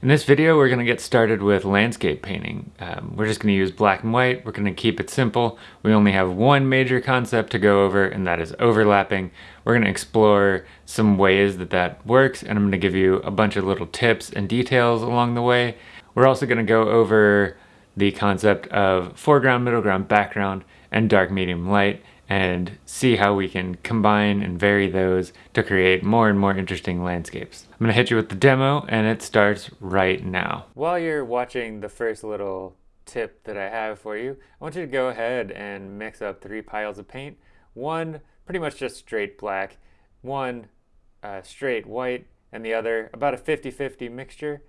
In this video, we're going to get started with landscape painting. Um, we're just going to use black and white. We're going to keep it simple. We only have one major concept to go over, and that is overlapping. We're going to explore some ways that that works, and I'm going to give you a bunch of little tips and details along the way. We're also going to go over the concept of foreground, middle ground, background, and dark, medium, light, and see how we can combine and vary those to create more and more interesting landscapes. I'm gonna hit you with the demo and it starts right now. While you're watching the first little tip that I have for you, I want you to go ahead and mix up three piles of paint. One pretty much just straight black, one uh, straight white, and the other about a 50-50 mixture.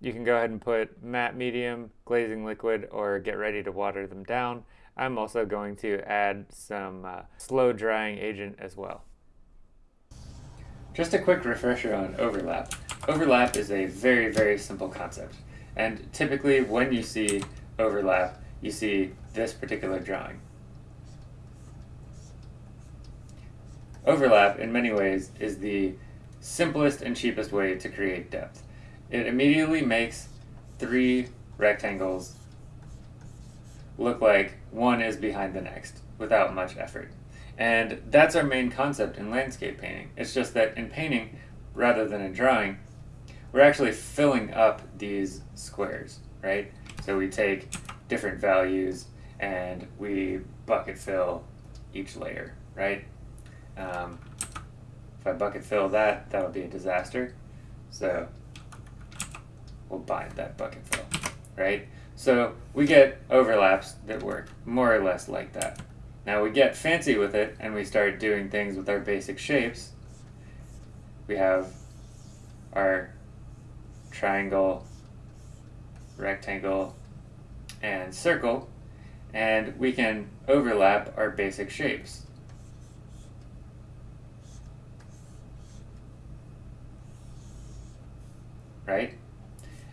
You can go ahead and put matte medium, glazing liquid, or get ready to water them down. I'm also going to add some uh, slow drying agent as well. Just a quick refresher on overlap. Overlap is a very, very simple concept. And typically when you see overlap, you see this particular drawing. Overlap, in many ways, is the simplest and cheapest way to create depth. It immediately makes three rectangles look like one is behind the next without much effort. And that's our main concept in landscape painting. It's just that in painting, rather than in drawing, we're actually filling up these squares, right? So we take different values and we bucket fill each layer, right? Um, if I bucket fill that, that would be a disaster. So we'll bind that bucket fill, right? So we get overlaps that work more or less like that. Now we get fancy with it and we start doing things with our basic shapes. We have our triangle, rectangle, and circle, and we can overlap our basic shapes. Right?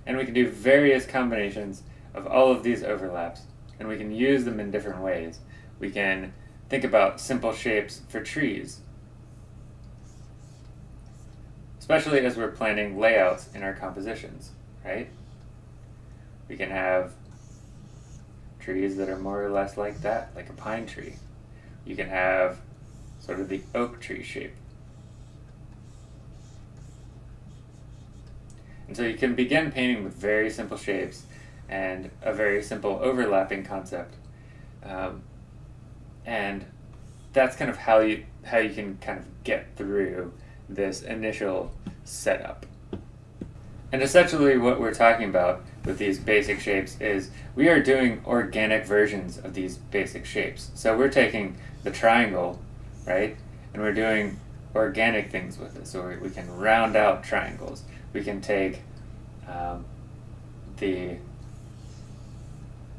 And we can do various combinations of all of these overlaps, and we can use them in different ways. We can think about simple shapes for trees, especially as we're planning layouts in our compositions, right? We can have trees that are more or less like that, like a pine tree. You can have sort of the oak tree shape. And so you can begin painting with very simple shapes and a very simple overlapping concept. Um, and that's kind of how you how you can kind of get through this initial setup. And essentially what we're talking about with these basic shapes is we are doing organic versions of these basic shapes. So we're taking the triangle, right, and we're doing organic things with it. So we, can round out triangles. We can take um, the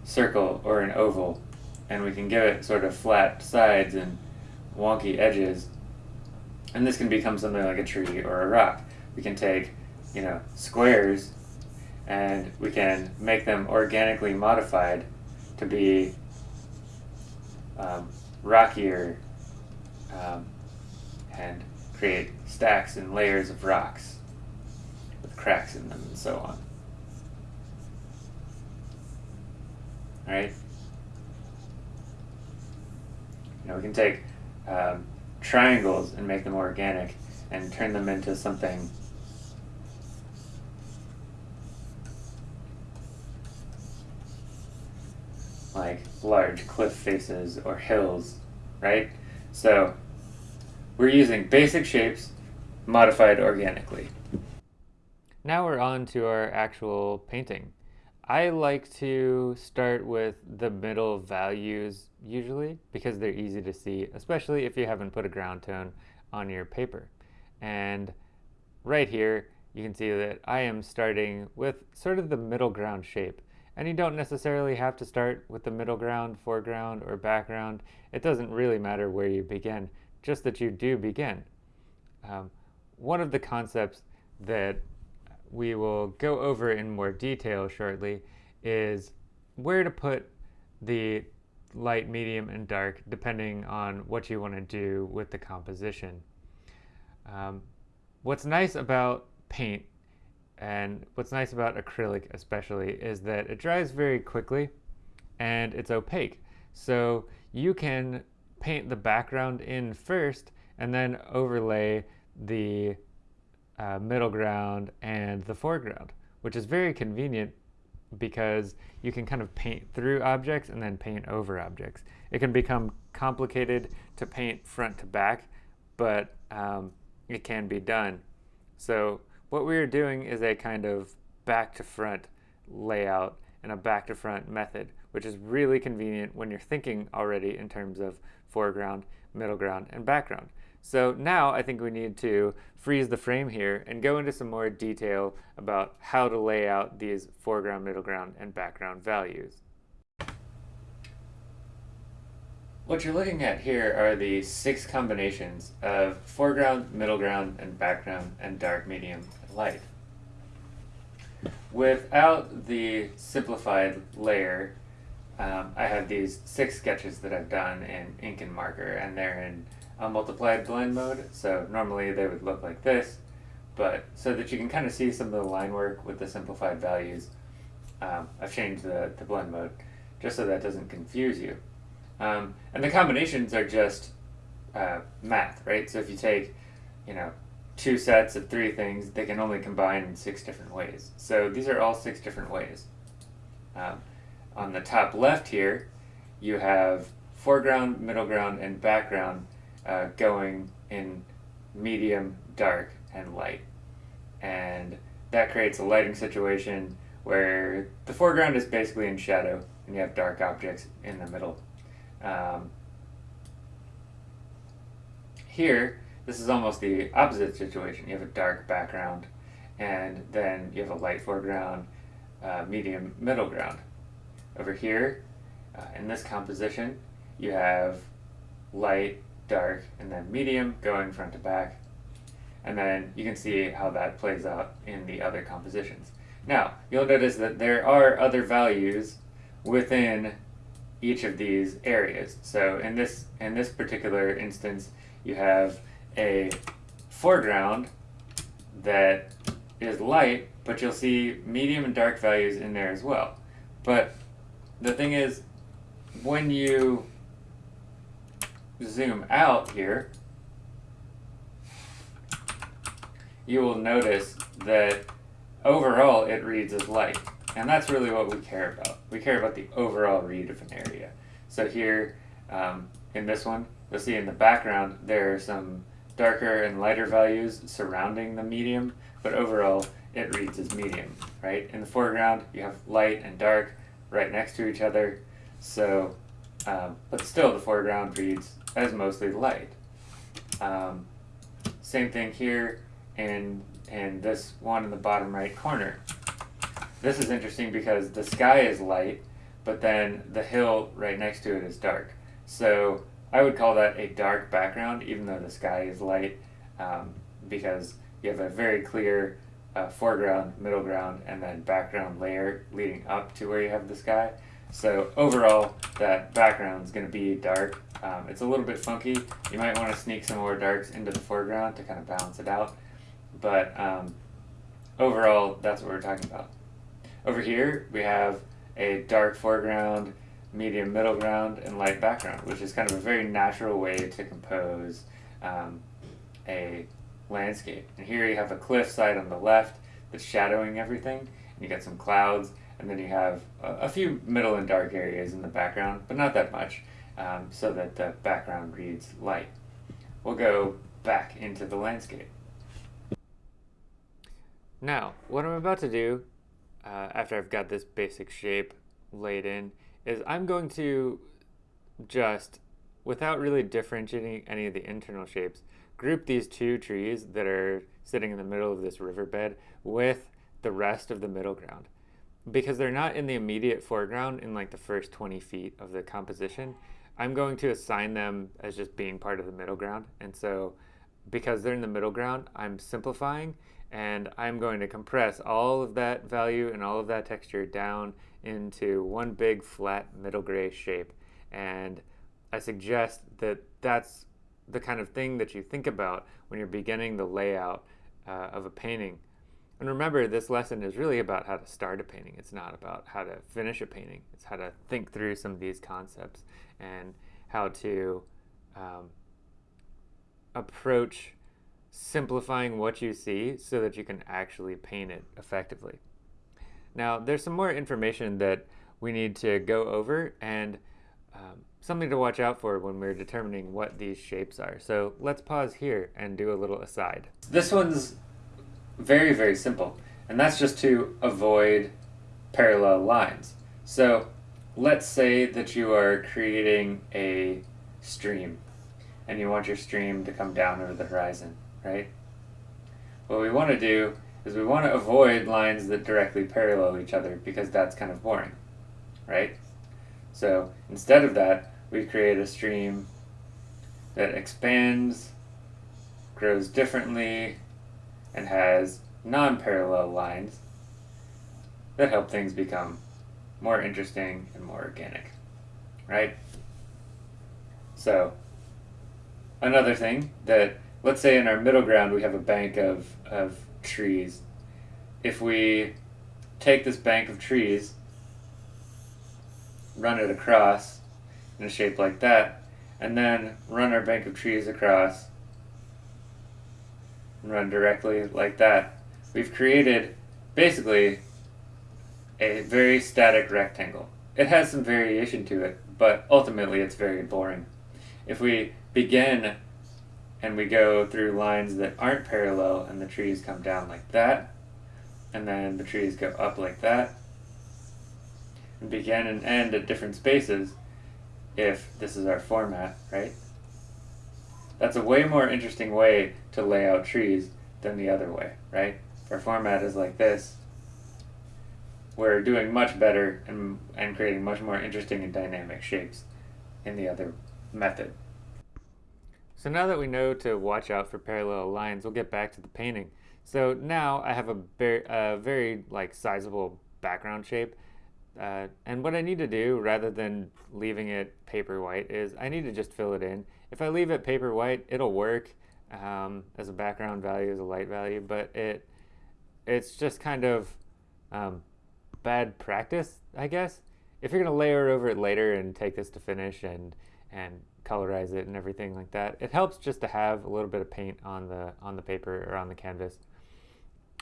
circle or an oval and we can give it sort of flat sides and wonky edges and this can become something like a tree or a rock. We can take, you know, squares and we can make them organically modified to be um, rockier um, and create stacks and layers of rocks with cracks in them and so on. Right? Know, we can take um, triangles and make them organic and turn them into something like large cliff faces or hills, right? So we're using basic shapes modified organically. Now we're on to our actual painting. I like to start with the middle values usually because they're easy to see, especially if you haven't put a ground tone on your paper. And right here, you can see that I am starting with sort of the middle ground shape. And you don't necessarily have to start with the middle ground, foreground, or background. It doesn't really matter where you begin, just that you do begin. Um, one of the concepts that we will go over in more detail shortly is where to put the light, medium, and dark depending on what you want to do with the composition. Um, what's nice about paint And what's nice about acrylic especially is that it dries very quickly and it's opaque. So you can paint the background in first and then overlay the uh, middle ground and the foreground, which is very convenient because you can kind of paint through objects and then paint over objects. It can become complicated to paint front to back, but um, it can be done. So what we are doing is a kind of back to front layout and a back to front method, which is really convenient when you're thinking already in terms of foreground, middle ground, and background. So now I think we need to freeze the frame here and go into some more detail about how to lay out these foreground, middle ground, and background values. What you're looking at here are the six combinations of foreground, middle ground, and background, and dark, medium, and light. Without the simplified layer, um, I have these six sketches that I've done in ink and marker, and they're in a multiplied blend mode. So normally they would look like this, but so that you can kind of see some of the line work with the simplified values, um, I've changed the, the blend mode just so that doesn't confuse you. Um, and the combinations are just uh, math, right? So if you take, you know, two sets of three things, they can only combine in six different ways. So these are all six different ways. Um, on the top left here, you have foreground, middle ground, and background uh, going in medium, dark, and light. And that creates a lighting situation where the foreground is basically in shadow and you have dark objects in the middle. Um, here, this is almost the opposite situation. You have a dark background and then you have a light foreground, uh, medium middle ground. Over here, uh, in this composition, you have light, dark, and then medium going front to back. And then you can see how that plays out in the other compositions. Now, you'll notice that there are other values within each of these areas. So in this, in this particular instance, you have a foreground that is light, but you'll see medium and dark values in there as well. But the thing is, when you zoom out here, you will notice that overall it reads as light. And that's really what we care about. We care about the overall read of an area. So here, um, in this one, you'll see in the background there are some darker and lighter values surrounding the medium, but overall it reads as medium, right? In the foreground, you have light and dark right next to each other, so, um, but still the foreground reads as mostly light. Um, same thing here and, in this one in the bottom right corner. This is interesting because the sky is light, but then the hill right next to it is dark. So I would call that a dark background, even though the sky is light, um, because you have a very clear uh, foreground, middle ground, and then background layer leading up to where you have the sky. So overall, that background is going to be dark. Um, it's a little bit funky. You might want to sneak some more darks into the foreground to kind of balance it out. But um, overall, that's what we're talking about. Over here, we have a dark foreground, medium middle ground, and light background, which is kind of a very natural way to compose um, a landscape. And here you have a cliffside on the left that's shadowing everything, and you got some clouds, and then you have a, a few middle and dark areas in the background, but not that much, um, so that the background reads light. We'll go back into the landscape. Now, what I'm about to do, uh, after I've got this basic shape laid in, is I'm going to just, without really differentiating any of the internal shapes, group these two trees that are sitting in the middle of this riverbed with the rest of the middle ground because they're not in the immediate foreground in like the first 20 feet of the composition, I'm going to assign them as just being part of the middle ground. And so because they're in the middle ground, I'm simplifying and I'm going to compress all of that value and all of that texture down into one big flat middle gray shape. And I suggest that that's the kind of thing that you think about when you're beginning the layout uh, of a painting And remember, this lesson is really about how to start a painting. It's not about how to finish a painting. It's how to think through some of these concepts and how to um, approach simplifying what you see so that you can actually paint it effectively. Now, there's some more information that we need to go over and um, something to watch out for when we're determining what these shapes are. So let's pause here and do a little aside. This one's very, very simple, and that's just to avoid parallel lines. So let's say that you are creating a stream and you want your stream to come down over the horizon, right? What we want to do is we want to avoid lines that directly parallel each other because that's kind of boring, right? So instead of that, we create a stream that expands, grows differently, and has non-parallel lines that help things become more interesting and more organic, right? So another thing that, let's say in our middle ground we have a bank of, of trees. If we take this bank of trees, run it across in a shape like that, and then run our bank of trees across and run directly like that, we've created basically a very static rectangle. It has some variation to it, but ultimately it's very boring. If we begin and we go through lines that aren't parallel and the trees come down like that, and then the trees go up like that, and begin and end at different spaces, if this is our format, right? That's a way more interesting way to lay out trees than the other way, right? Our format is like this, we're doing much better and, and creating much more interesting and dynamic shapes in the other method. So now that we know to watch out for parallel lines, we'll get back to the painting. So now I have a very, a very like sizable background shape. Uh, and what I need to do, rather than leaving it paper white, is I need to just fill it in. If I leave it paper white, it'll work um, as a background value, as a light value, but it it's just kind of um, bad practice, I guess. If you're gonna layer over it later and take this to finish and and colorize it and everything like that, it helps just to have a little bit of paint on the on the paper or on the canvas,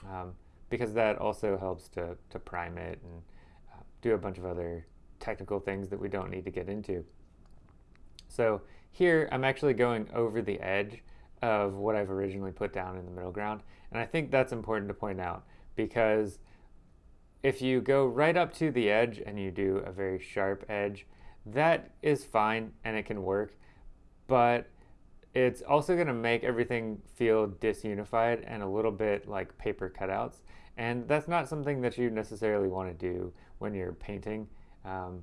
um, because that also helps to to prime it and uh, do a bunch of other technical things that we don't need to get into. So here I'm actually going over the edge of what I've originally put down in the middle ground. And I think that's important to point out because if you go right up to the edge and you do a very sharp edge, that is fine and it can work, but it's also going to make everything feel disunified and a little bit like paper cutouts. And that's not something that you necessarily want to do when you're painting. Um,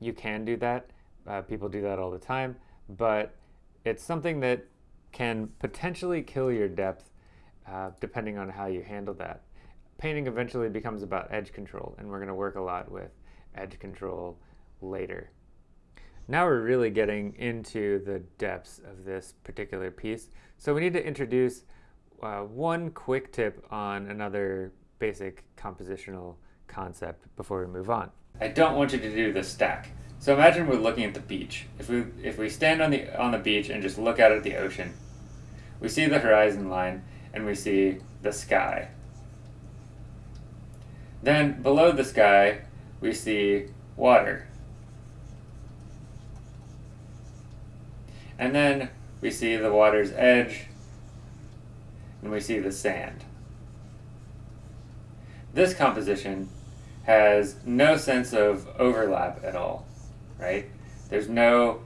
you can do that. Uh, people do that all the time, but it's something that can potentially kill your depth uh, depending on how you handle that. Painting eventually becomes about edge control, and we're going to work a lot with edge control later. Now we're really getting into the depths of this particular piece. So we need to introduce uh, one quick tip on another basic compositional concept before we move on. I don't want you to do the stack. So imagine we're looking at the beach. If we if we stand on the on the beach and just look out at the ocean, we see the horizon line and we see the sky. Then below the sky, we see water. And then we see the water's edge and we see the sand. This composition has no sense of overlap at all right? There's no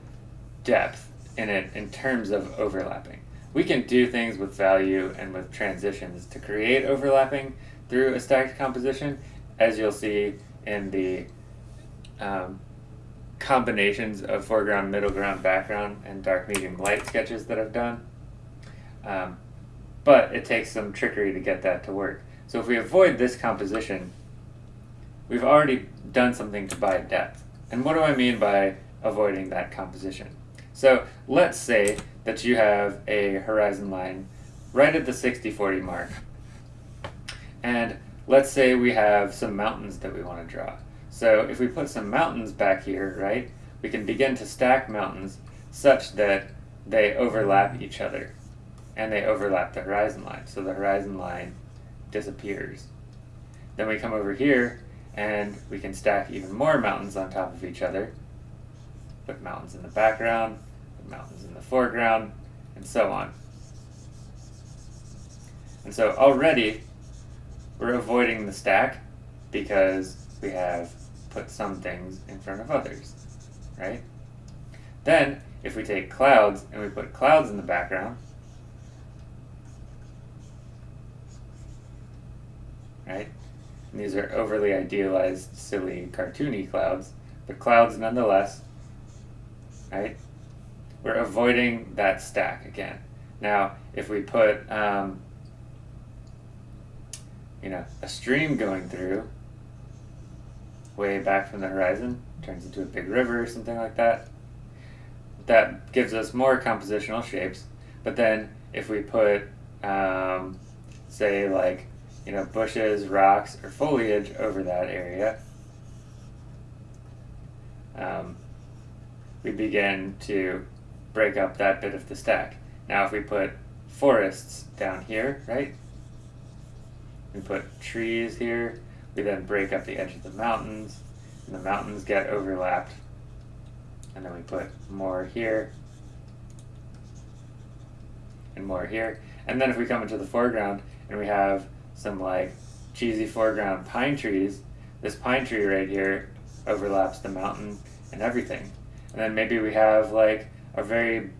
depth in it in terms of overlapping. We can do things with value and with transitions to create overlapping through a stacked composition, as you'll see in the um, combinations of foreground, middle ground, background, and dark, medium, light sketches that I've done. Um, but it takes some trickery to get that to work. So if we avoid this composition, we've already done something to buy depth. And what do I mean by avoiding that composition? So let's say that you have a horizon line right at the 60-40 mark. And let's say we have some mountains that we want to draw. So if we put some mountains back here, right, we can begin to stack mountains such that they overlap each other and they overlap the horizon line. So the horizon line disappears. Then we come over here and we can stack even more mountains on top of each other. Put mountains in the background, put mountains in the foreground, and so on. And so already we're avoiding the stack because we have put some things in front of others, right? Then, if we take clouds and we put clouds in the background, right? These are overly idealized, silly, cartoony clouds, but clouds nonetheless, right? We're avoiding that stack again. Now, if we put, um, you know, a stream going through way back from the horizon, turns into a big river or something like that, that gives us more compositional shapes. But then if we put, um, say, like you know, bushes, rocks, or foliage over that area, um, we begin to break up that bit of the stack. Now if we put forests down here, right? We put trees here, we then break up the edge of the mountains, and the mountains get overlapped. And then we put more here, and more here. And then if we come into the foreground and we have some like cheesy foreground pine trees, this pine tree right here overlaps the mountain and everything. And then maybe we have like a very,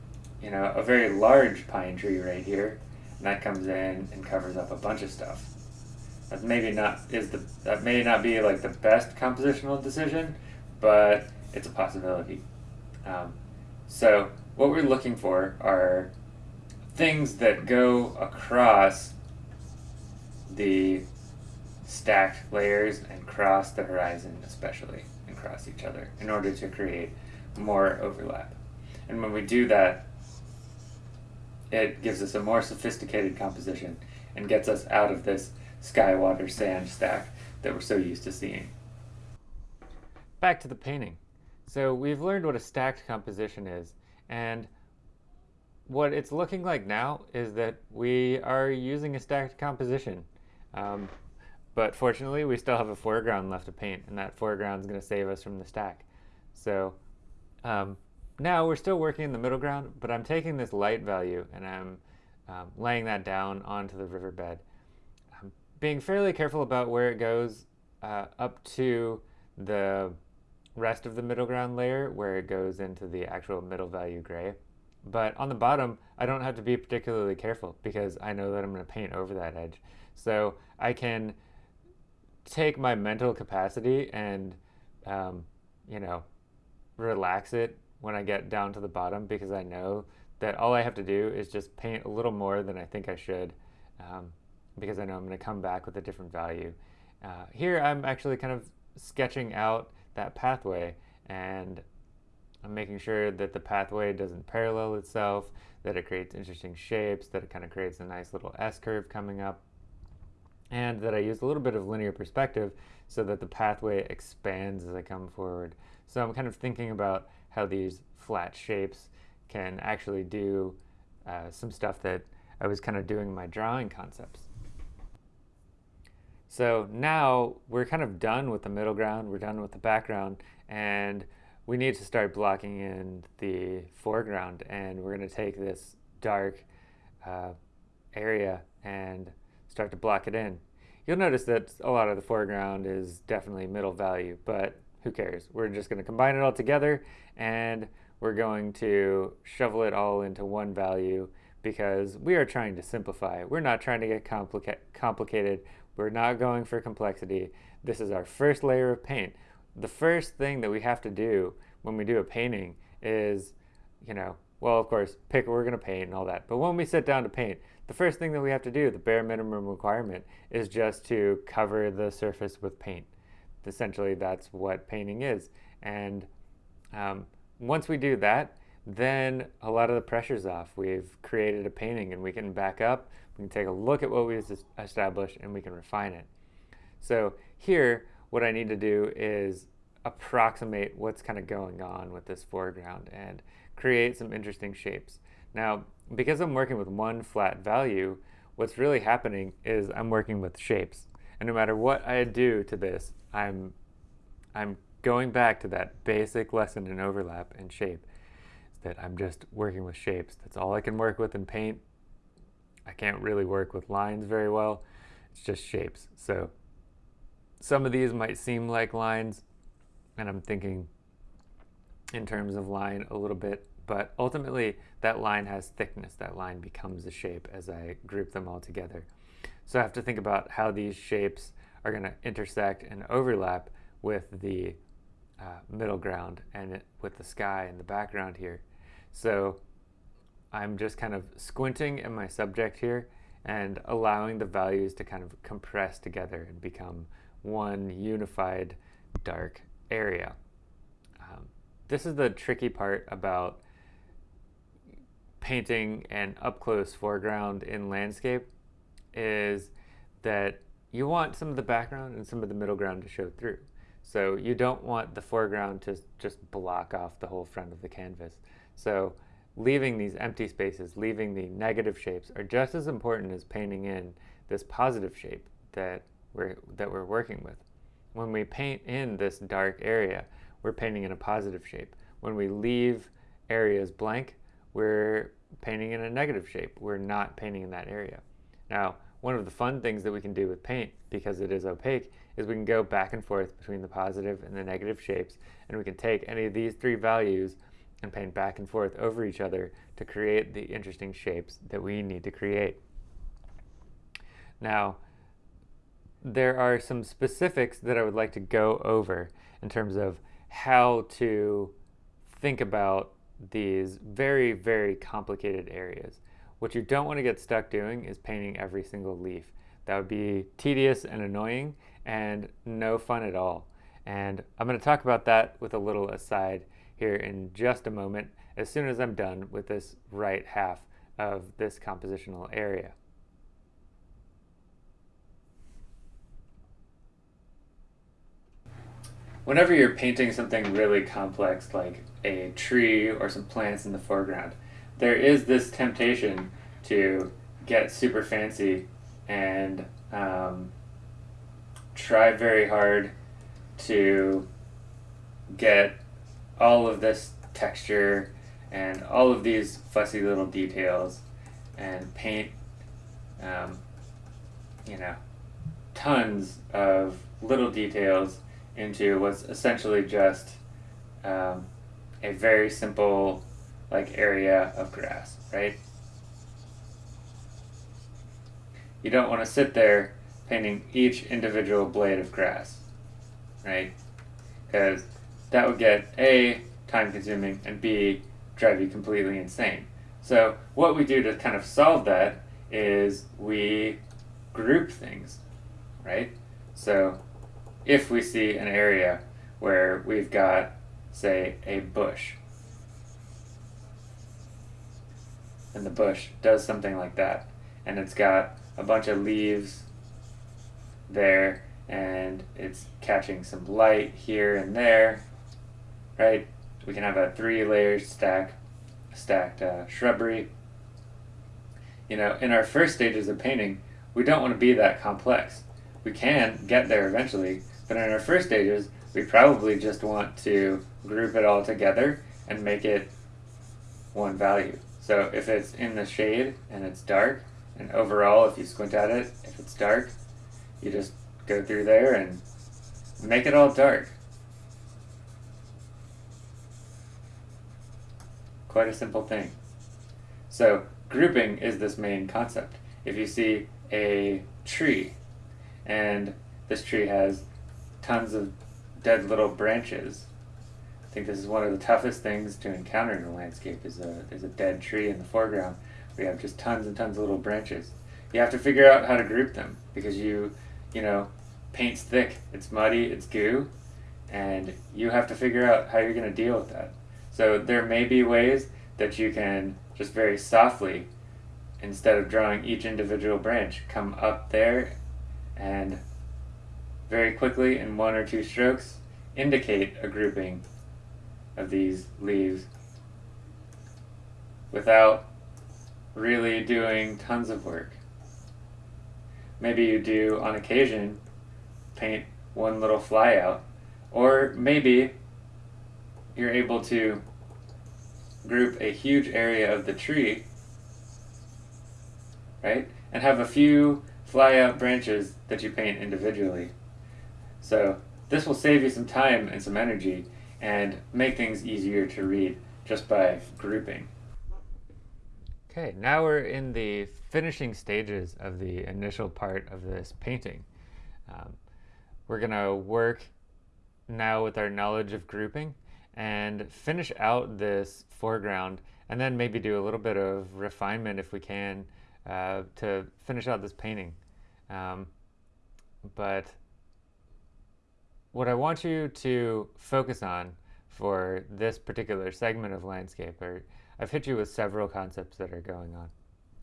you know, a very large pine tree right here, and that comes in and covers up a bunch of stuff. That maybe not is the that may not be like the best compositional decision, but it's a possibility. Um, so what we're looking for are things that go across the stacked layers and cross the horizon especially and cross each other in order to create more overlap. And when we do that, it gives us a more sophisticated composition and gets us out of this sky, water, sand stack that we're so used to seeing. Back to the painting. So we've learned what a stacked composition is, and what it's looking like now is that we are using a stacked composition. Um, but fortunately, we still have a foreground left to paint, and that foreground is going to save us from the stack. So um, now we're still working in the middle ground, but I'm taking this light value and I'm um, laying that down onto the riverbed. I'm being fairly careful about where it goes uh, up to the rest of the middle ground layer where it goes into the actual middle value gray. But on the bottom, I don't have to be particularly careful because I know that I'm going to paint over that edge. So I can take my mental capacity and, um, you know, relax it when I get down to the bottom because I know that all I have to do is just paint a little more than I think I should um, because I know I'm going to come back with a different value. Uh, here I'm actually kind of sketching out that pathway and I'm making sure that the pathway doesn't parallel itself, that it creates interesting shapes, that it kind of creates a nice little S-curve coming up, and that I use a little bit of linear perspective so that the pathway expands as I come forward. So I'm kind of thinking about how these flat shapes can actually do uh, some stuff that I was kind of doing my drawing concepts. So now we're kind of done with the middle ground, we're done with the background, and we need to start blocking in the foreground. And we're going to take this dark uh, area and start to block it in. You'll notice that a lot of the foreground is definitely middle value, but who cares? We're just going to combine it all together and we're going to shovel it all into one value because we are trying to simplify. We're not trying to get complica complicated. We're not going for complexity. This is our first layer of paint. The first thing that we have to do when we do a painting is, you know, well, of course, pick what we're going to paint and all that. But when we sit down to paint, the first thing that we have to do, the bare minimum requirement, is just to cover the surface with paint essentially that's what painting is. And um, once we do that, then a lot of the pressure's off. We've created a painting and we can back up, we can take a look at what we've established and we can refine it. So here, what I need to do is approximate what's kind of going on with this foreground and create some interesting shapes. Now, because I'm working with one flat value, what's really happening is I'm working with shapes. And no matter what I do to this, I'm, I'm going back to that basic lesson in overlap and shape that I'm just working with shapes. That's all I can work with in paint. I can't really work with lines very well. It's just shapes. So some of these might seem like lines, and I'm thinking in terms of line a little bit, but ultimately that line has thickness. That line becomes a shape as I group them all together. So I have to think about how these shapes are going to intersect and overlap with the uh, middle ground and with the sky in the background here. So I'm just kind of squinting in my subject here and allowing the values to kind of compress together and become one unified dark area. Um, this is the tricky part about painting an up-close foreground in landscape is that you want some of the background and some of the middle ground to show through. So you don't want the foreground to just block off the whole front of the canvas. So leaving these empty spaces, leaving the negative shapes are just as important as painting in this positive shape that we're, that we're working with. When we paint in this dark area, we're painting in a positive shape. When we leave areas blank, we're painting in a negative shape. We're not painting in that area. Now, one of the fun things that we can do with paint, because it is opaque, is we can go back and forth between the positive and the negative shapes, and we can take any of these three values and paint back and forth over each other to create the interesting shapes that we need to create. Now, there are some specifics that I would like to go over in terms of how to think about these very, very complicated areas. What you don't want to get stuck doing is painting every single leaf. That would be tedious and annoying and no fun at all. And I'm going to talk about that with a little aside here in just a moment as soon as I'm done with this right half of this compositional area. Whenever you're painting something really complex like a tree or some plants in the foreground, there is this temptation to get super fancy and um, try very hard to get all of this texture and all of these fussy little details and paint, um, you know, tons of little details into was essentially just um, a very simple like area of grass, right? You don't want to sit there painting each individual blade of grass, right? Because that would get A, time consuming, and B, drive you completely insane. So what we do to kind of solve that is we group things, right? So if we see an area where we've got, say, a bush, and the bush does something like that, and it's got a bunch of leaves there, and it's catching some light here and there, right? We can have a three layers stack, stacked uh, shrubbery. You know, in our first stages of painting, we don't want to be that complex. We can get there eventually, but in our first stages, we probably just want to group it all together and make it one value. So if it's in the shade and it's dark, and overall, if you squint at it, if it's dark, you just go through there and make it all dark. quite a simple thing. So grouping is this main concept. If you see a tree, and this tree has tons of dead little branches, I think this is one of the toughest things to encounter in a landscape is a, is a dead tree in the foreground. We have just tons and tons of little branches. You have to figure out how to group them because you, you know, paint's thick, it's muddy, it's goo, and you have to figure out how you're going to deal with that. So there may be ways that you can just very softly, instead of drawing each individual branch, come up there and very quickly in one or two strokes indicate a grouping of these leaves without really doing tons of work. Maybe you do, on occasion, paint one little flyout, or maybe you're able to group a huge area of the tree, right, and have a few flyout branches that you paint individually. So this will save you some time and some energy and make things easier to read just by grouping. Okay, now we're in the finishing stages of the initial part of this painting. Um, we're to work now with our knowledge of grouping and finish out this foreground and then maybe do a little bit of refinement if we can uh, to finish out this painting. Um, but what I want you to focus on for this particular segment of landscape are I've hit you with several concepts that are going on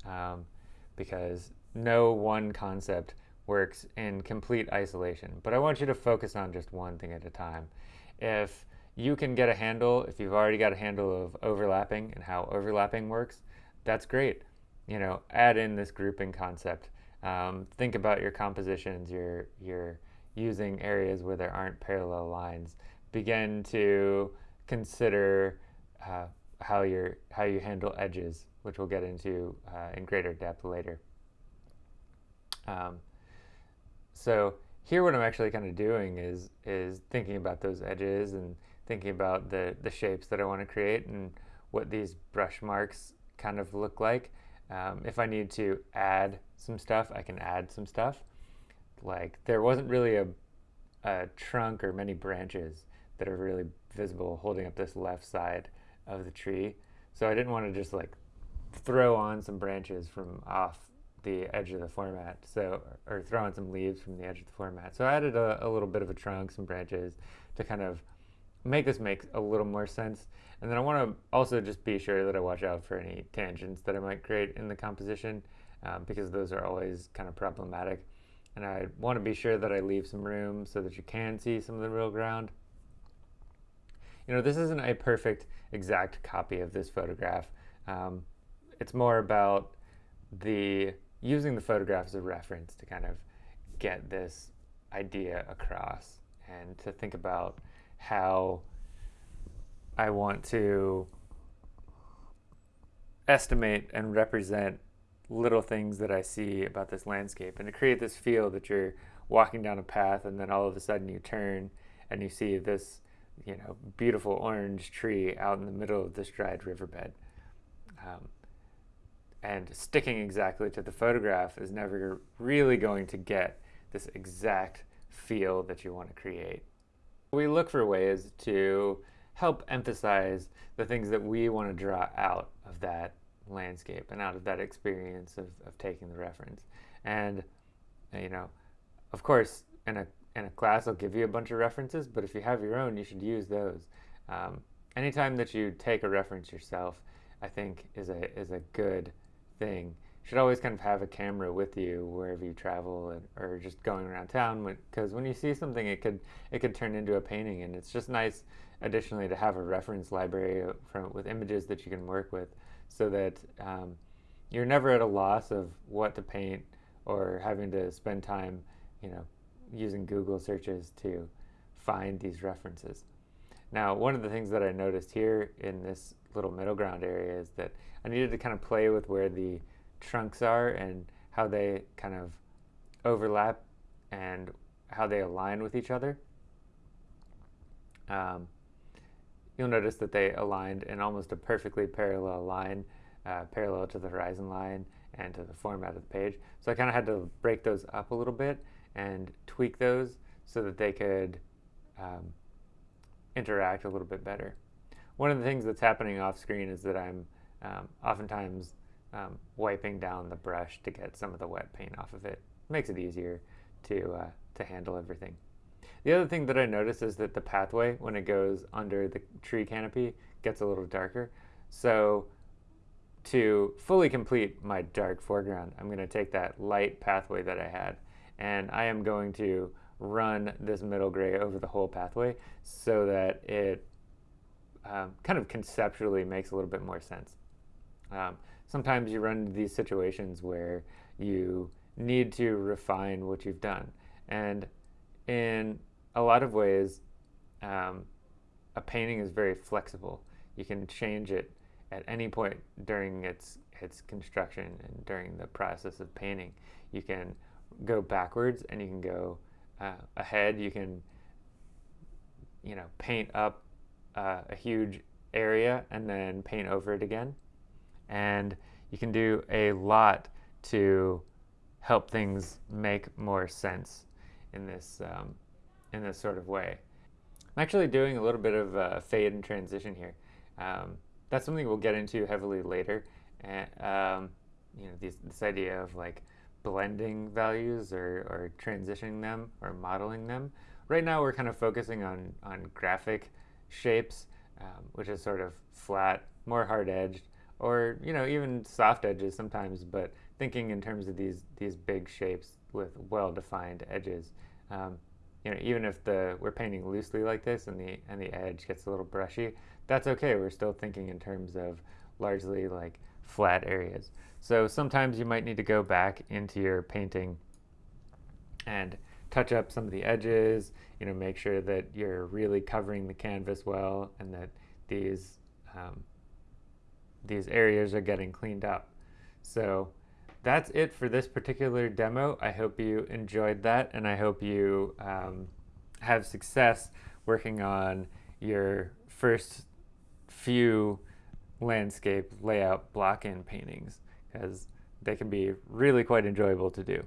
um, because no one concept works in complete isolation. But I want you to focus on just one thing at a time. If you can get a handle, if you've already got a handle of overlapping and how overlapping works, that's great. You know, add in this grouping concept. Um, think about your compositions, your your using areas where there aren't parallel lines. Begin to consider uh, how, you how you handle edges, which we'll get into uh, in greater depth later. Um, so here what I'm actually kind of doing is, is thinking about those edges and thinking about the, the shapes that I want to create and what these brush marks kind of look like. Um, if I need to add some stuff, I can add some stuff like there wasn't really a, a trunk or many branches that are really visible holding up this left side of the tree. So I didn't want to just like throw on some branches from off the edge of the format, so or throw on some leaves from the edge of the format. So I added a, a little bit of a trunk, some branches to kind of make this make a little more sense. And then I want to also just be sure that I watch out for any tangents that I might create in the composition um, because those are always kind of problematic and I want to be sure that I leave some room so that you can see some of the real ground. You know, this isn't a perfect exact copy of this photograph. Um, it's more about the using the photograph as a reference to kind of get this idea across and to think about how I want to estimate and represent little things that I see about this landscape and to create this feel that you're walking down a path and then all of a sudden you turn and you see this you know beautiful orange tree out in the middle of this dried riverbed um, and sticking exactly to the photograph is never really going to get this exact feel that you want to create. We look for ways to help emphasize the things that we want to draw out of that landscape and out of that experience of, of taking the reference. And, you know, of course, in a, in a class, I'll give you a bunch of references, but if you have your own, you should use those. Um, anytime that you take a reference yourself, I think is a, is a good thing. You should always kind of have a camera with you wherever you travel and, or just going around town because when you see something it could it could turn into a painting and it's just nice additionally to have a reference library from with images that you can work with so that um, you're never at a loss of what to paint or having to spend time, you know, using Google searches to find these references. Now, one of the things that I noticed here in this little middle ground area is that I needed to kind of play with where the trunks are and how they kind of overlap and how they align with each other. Um, you'll notice that they aligned in almost a perfectly parallel line, uh, parallel to the horizon line and to the format of the page. So I kind of had to break those up a little bit and tweak those so that they could um, interact a little bit better. One of the things that's happening off screen is that I'm um, oftentimes um, wiping down the brush to get some of the wet paint off of it. makes it easier to, uh, to handle everything. The other thing that I noticed is that the pathway, when it goes under the tree canopy, gets a little darker. So to fully complete my dark foreground, I'm going to take that light pathway that I had and I am going to run this middle gray over the whole pathway so that it um, kind of conceptually makes a little bit more sense. Um, sometimes you run into these situations where you need to refine what you've done. And in a lot of ways, um, a painting is very flexible. You can change it at any point during its its construction and during the process of painting. You can go backwards and you can go uh, ahead. You can you know paint up uh, a huge area and then paint over it again. And you can do a lot to help things make more sense in this um, in this sort of way. I'm actually doing a little bit of uh, fade and transition here. Um, that's something we'll get into heavily later. And, um, you know, this idea of like blending values or, or transitioning them or modeling them. Right now, we're kind of focusing on on graphic shapes, um, which is sort of flat, more hard edged, or you know even soft edges sometimes. But thinking in terms of these these big shapes with well defined edges. Um, you know, even if the we're painting loosely like this and the and the edge gets a little brushy, that's okay. We're still thinking in terms of largely like flat areas. So sometimes you might need to go back into your painting and touch up some of the edges, you know, make sure that you're really covering the canvas well and that these um, these areas are getting cleaned up. So that's it for this particular demo. I hope you enjoyed that and I hope you um, have success working on your first few landscape layout block-in paintings because they can be really quite enjoyable to do.